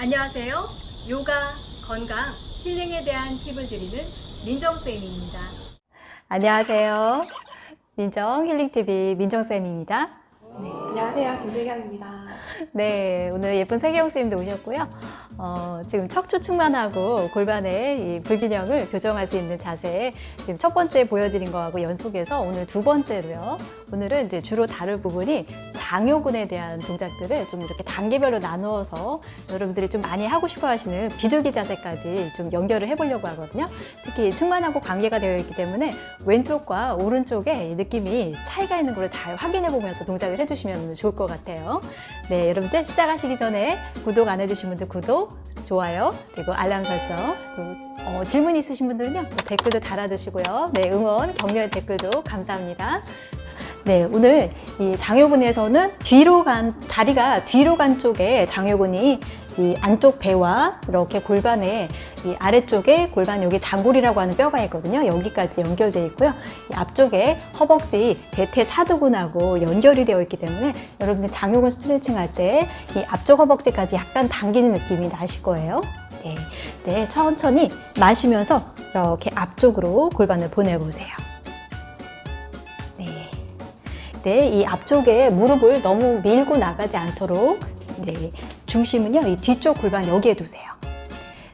안녕하세요. 요가, 건강, 힐링에 대한 팁을 드리는 민정쌤입니다. 안녕하세요. 민정 힐링TV 민정쌤입니다. 안녕하세요. 김세경입니다. 네, 오늘 예쁜 세경 선생님도 오셨고요. 어, 지금 척추 측만하고 골반의 이 불균형을 교정할 수 있는 자세 지금 첫 번째 보여드린 거하고 연속해서 오늘 두 번째로요. 오늘은 이제 주로 다룰 부분이 장요근에 대한 동작들을 좀 이렇게 단계별로 나누어서 여러분들이 좀 많이 하고 싶어 하시는 비둘기 자세까지 좀 연결을 해보려고 하거든요. 특히 측만하고 관계가 되어 있기 때문에 왼쪽과 오른쪽에 이 느낌이 차이가 있는 걸 잘 확인해 보면서 동작을 해주시면 좋을 것 같아요. 네, 여러분들 시작하시기 전에 구독 안 해주신 분들 구독, 좋아요, 그리고 알람 설정, 또 어, 질문 있으신 분들은요 댓글도 달아주시고요. 네, 응원, 격려의 댓글도 감사합니다. 네, 오늘 이 장요근에서는 뒤로 간, 다리가 뒤로 간 쪽에 장요근이 이 안쪽 배와 이렇게 골반에 이 아래쪽에 골반 여기 장골이라고 하는 뼈가 있거든요. 여기까지 연결되어 있고요. 이 앞쪽에 허벅지 대퇴사두근하고 연결이 되어 있기 때문에 여러분들 장요근 스트레칭 할 때 이 앞쪽 허벅지까지 약간 당기는 느낌이 나실 거예요. 네, 네, 천천히 마시면서 이렇게 앞쪽으로 골반을 보내보세요. 네. 네, 이 앞쪽에 무릎을 너무 밀고 나가지 않도록 네, 중심은요, 이 뒤쪽 골반 여기에 두세요.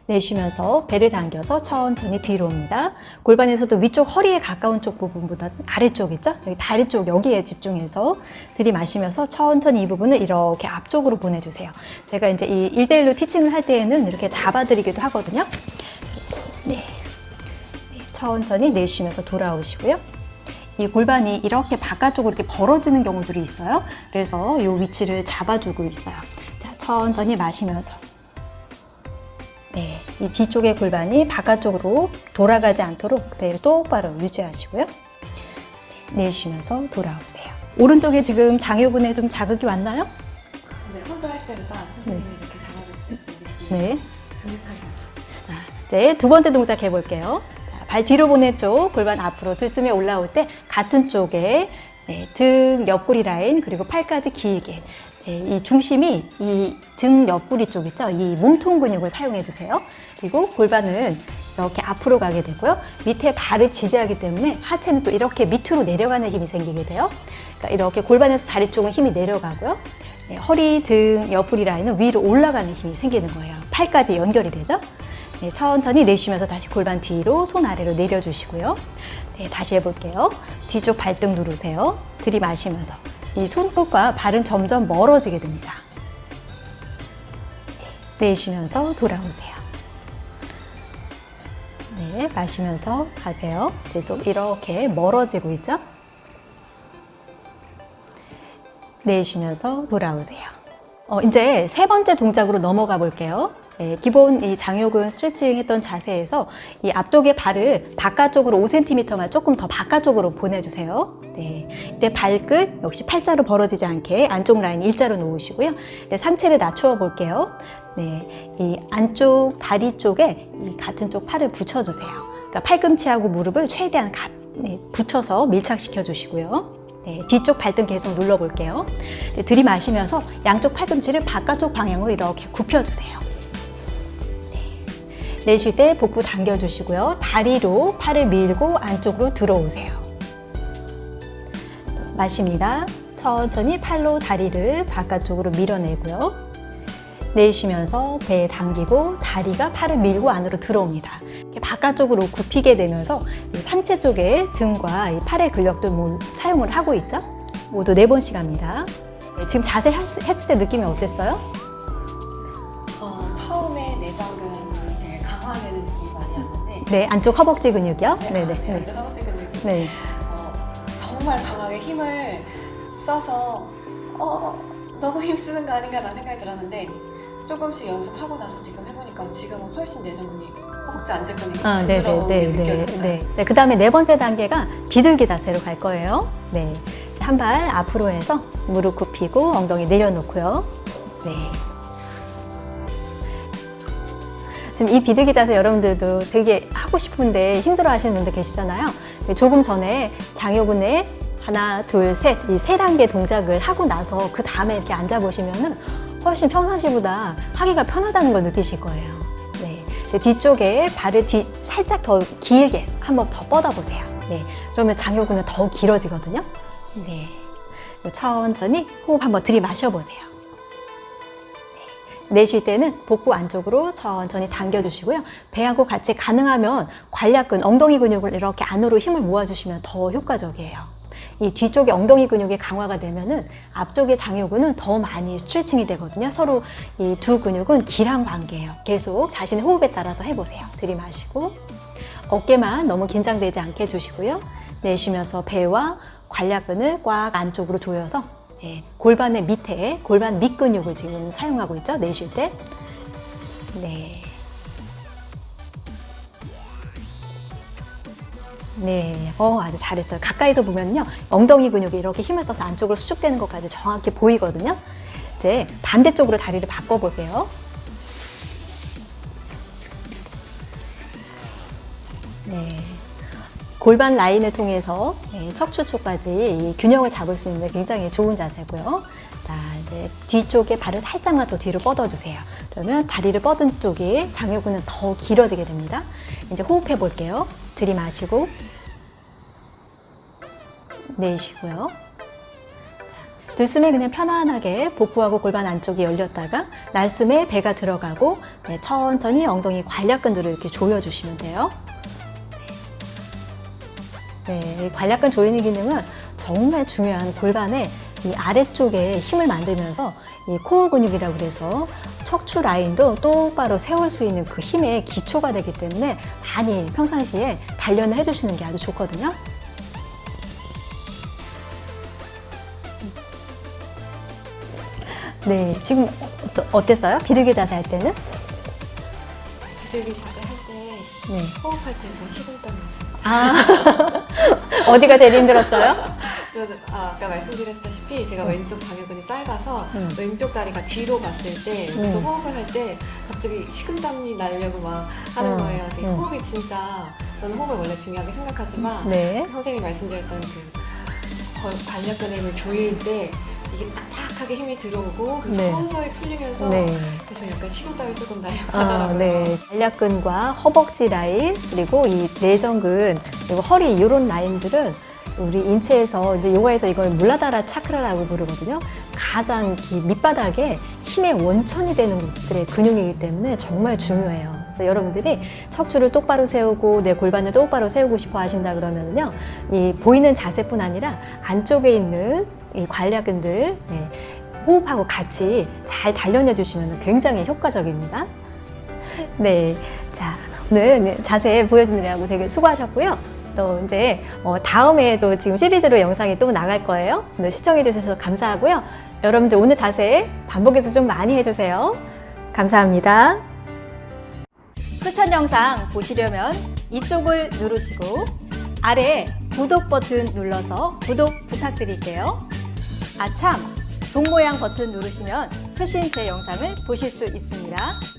내쉬면서 배를 당겨서 천천히 뒤로 옵니다. 골반에서도 위쪽 허리에 가까운 쪽 부분보다 아래쪽 있죠? 여기 다리 쪽 여기에 집중해서 들이마시면서 천천히 이 부분을 이렇게 앞쪽으로 보내주세요. 제가 이제 이 1대1로 티칭을 할 때에는 이렇게 잡아드리기도 하거든요. 네. 네, 천천히 내쉬면서 돌아오시고요. 이 골반이 이렇게 바깥쪽으로 이렇게 벌어지는 경우들이 있어요. 그래서 이 위치를 잡아주고 있어요. 자, 천천히 마시면서. 네, 이 뒤쪽의 골반이 바깥쪽으로 돌아가지 않도록 그대로 똑바로 유지하시고요. 네, 내쉬면서 돌아오세요. 오른쪽에 지금 장요근에 좀 자극이 왔나요? 네, 혼자 할 때보다 선생님이 이렇게 잡아줬을 때 느낌이 네. 자, 이제 두 번째 동작 해볼게요. 자, 발 뒤로 보낸 쪽, 골반 앞으로 들숨에 올라올 때 같은 쪽에 네, 등 옆구리 라인 그리고 팔까지 길게 네, 이 중심이 이 등 옆구리 쪽 있죠? 이 몸통 근육을 사용해 주세요. 그리고 골반은 이렇게 앞으로 가게 되고요. 밑에 발을 지지하기 때문에 하체는 또 이렇게 밑으로 내려가는 힘이 생기게 돼요. 그러니까 이렇게 골반에서 다리 쪽은 힘이 내려가고요. 네, 허리, 등, 옆구리 라인은 위로 올라가는 힘이 생기는 거예요. 팔까지 연결이 되죠? 네, 천천히 내쉬면서 다시 골반 뒤로 손 아래로 내려주시고요. 네, 다시 해볼게요. 뒤쪽 발등 누르세요. 들이마시면서 이 손끝과 발은 점점 멀어지게 됩니다. 네, 내쉬면서 돌아오세요. 네, 마시면서 가세요. 계속 이렇게 멀어지고 있죠? 내쉬면서 돌아오세요. 어, 이제 세 번째 동작으로 넘어가 볼게요. 네, 기본 이 장요근 스트레칭 했던 자세에서 이 앞쪽의 발을 바깥쪽으로 5cm만 조금 더 바깥쪽으로 보내주세요. 네, 이때 발끝 역시 팔자로 벌어지지 않게 안쪽 라인 일자로 놓으시고요. 이제 상체를 낮추어 볼게요. 네, 이 안쪽 다리 쪽에 이 같은 쪽 팔을 붙여주세요. 그러니까 팔꿈치하고 무릎을 최대한 가, 네, 붙여서 밀착시켜 주시고요. 네, 뒤쪽 발등 계속 눌러볼게요. 네, 들이마시면서 양쪽 팔꿈치를 바깥쪽 방향으로 이렇게 굽혀주세요. 네, 내쉴 때 복부 당겨주시고요. 다리로 팔을 밀고 안쪽으로 들어오세요. 마십니다. 천천히 팔로 다리를 바깥쪽으로 밀어내고요. 내쉬면서 배 당기고 다리가 팔을 밀고 안으로 들어옵니다. 이렇게 바깥쪽으로 굽히게 되면서 상체 쪽에 등과 팔의 근력도 뭐 사용을 하고 있죠. 모두 네 번씩 합니다. 네, 지금 자세 했을 때 느낌이 어땠어요? 어, 처음에 내장근 되게 강화되는 느낌이 많이 왔는데 네, 안쪽 허벅지 근육이요. 네, 네네. 네, 네. 네. 근육이 네. 어, 정말 강하게 힘을 써서 어, 너무 힘쓰는 거 아닌가 라는 생각이 들었는데 조금씩 연습하고 나서 지금 해보니까 지금은 훨씬 내장근이 허벅지 안쪽근이 아, 네, 네, 네, 게 네. 네. 네. 그 다음에 네 번째 단계가 비둘기 자세로 갈 거예요. 네. 한 발 앞으로 해서 무릎 굽히고 엉덩이 내려놓고요. 네. 지금 이 비둘기 자세 여러분들도 되게 하고 싶은데 힘들어 하시는 분들 계시잖아요. 조금 전에 장요근에 하나, 둘, 셋, 이 세 단계 동작을 하고 나서 그 다음에 이렇게 앉아보시면 은 훨씬 평상시보다 하기가 편하다는 걸 느끼실 거예요. 네. 뒤쪽에 발을 뒤 살짝 더 길게 한번 더 뻗어보세요. 네. 그러면 장요근은 더 길어지거든요. 네. 천천히 호흡 한번 들이마셔 보세요. 내쉴 때는 복부 안쪽으로 천천히 당겨주시고요. 배하고 같이 가능하면 관략근, 엉덩이 근육을 이렇게 안으로 힘을 모아주시면 더 효과적이에요. 이 뒤쪽에 엉덩이 근육이 강화가 되면은 앞쪽의 장요근은 더 많이 스트레칭이 되거든요. 서로 이 두 근육은 기랑 관계예요. 계속 자신의 호흡에 따라서 해보세요. 들이마시고 어깨만 너무 긴장되지 않게 해주시고요. 내쉬면서 배와 관략근을 꽉 안쪽으로 조여서 예, 골반의 밑에 골반 밑근육을 지금 사용하고 있죠. 내쉴 때. 네. 네, 어, 아주 잘했어요. 가까이서 보면요. 엉덩이 근육이 이렇게 힘을 써서 안쪽으로 수축되는 것까지 정확히 보이거든요. 이제 반대쪽으로 다리를 바꿔볼게요. 골반 라인을 통해서 네, 척추 쪽까지 이 균형을 잡을 수 있는 굉장히 좋은 자세고요. 자, 이제 뒤쪽에 발을 살짝만 더 뒤로 뻗어주세요. 그러면 다리를 뻗은 쪽이 장요근은 더 길어지게 됩니다. 이제 호흡해 볼게요. 들이마시고 내쉬고요. 자, 들숨에 그냥 편안하게 복부하고 골반 안쪽이 열렸다가 날숨에 배가 들어가고 네, 천천히 엉덩이 관략근들을 이렇게 조여주시면 돼요. 네, 이 관략근 조이는 기능은 정말 중요한 골반의 이 아래쪽에 힘을 만들면서 이 코어 근육이라고 그래서 척추 라인도 똑바로 세울 수 있는 그 힘의 기초가 되기 때문에 많이 평상시에 단련을 해주시는 게 아주 좋거든요. 네, 지금 어땠어요? 비둘기 자세 할 때는? 비둘기 자세 할때 네. 호흡할 때저 식은땀이 있어요. 아, 어디가 제일 힘들었어요? 아, 아까 말씀드렸다시피 제가 왼쪽 장요근이 짧아서 음. 왼쪽 다리가 뒤로 갔을 때 여기서 음. 호흡을 할 때 갑자기 식은땀이 나려고 막 하는 음. 거예요. 그래서 이 음. 호흡이 진짜 저는 호흡을 원래 중요하게 생각하지만 네. 선생님이 말씀드렸던 그 힘을 조일 때 이게 딱딱하게 힘이 들어오고 그래서 네. 서서히 풀리면서 네. 그래서 약간 식은땀이 조금 나려고 아. 네. 관략근과 허벅지 라인 그리고 이 내전근 그리고 허리 이런 라인들은 우리 인체에서 이제 요가에서 이걸 물라다라 차크라라고 부르거든요. 가장 이 밑바닥에 힘의 원천이 되는 곳들의 근육이기 때문에 정말 중요해요. 그래서 여러분들이 척추를 똑바로 세우고 내 골반을 똑바로 세우고 싶어 하신다 그러면요, 이 보이는 자세뿐 아니라 안쪽에 있는 이 관략근들 네, 호흡하고 같이 잘 단련해 주시면 굉장히 효과적입니다. 네. 자, 오늘 자세 보여주느라고 되게 수고하셨고요. 또 이제 어, 다음에도 지금 시리즈로 영상이 또 나갈 거예요. 오늘 시청해 주셔서 감사하고요. 여러분들 오늘 자세 반복해서 좀 많이 해주세요. 감사합니다. 추천 영상 보시려면 이쪽을 누르시고 아래 구독 버튼 눌러서 구독 부탁드릴게요. 아참! 종 모양 버튼 누르시면 최신 제 영상을 보실 수 있습니다.